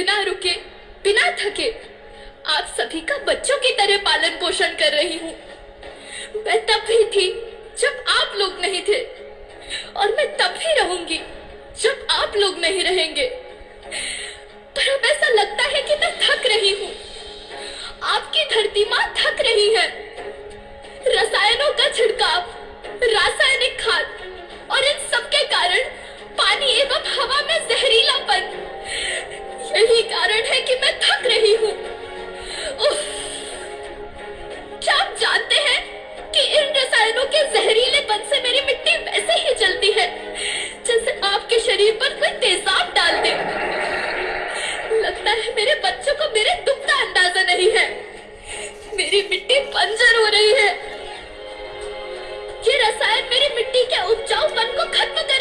बिना रुके, बिना थके, आप सभी का बच्चों की तरह पालन पोषण कर रही हूँ। मैं तब भी थी जब आप लोग नहीं थे, और मैं तब भी रहूँगी जब आप लोग नहीं रहेंगे। पर अब ऐसा लगता है कि मैं थक रही हूँ। आपकी धरती माँ थक रही है। रसायनों का छिड़काव, रासायनिक खाद, और इन सब के कारण पानी एवं हवा में जहरीलापन यही कारण है कि मैं थक रही हूँ। क्या आप जानते हैं कि इन रसायनों के जहरीले जहरीलेपन से मेरी मिट्टी वैसे ही जलती है, जैसे आपके शरीर पर कोई तेजाब डाल दे। लगता है मेरे बच्चों को मेरे दुख का अंदाज़ा नहीं है। मेरी मिट्टी बंजर हो रही है। ये रसायन मेरी मिट्टी के उपजाऊपन को खत्म कर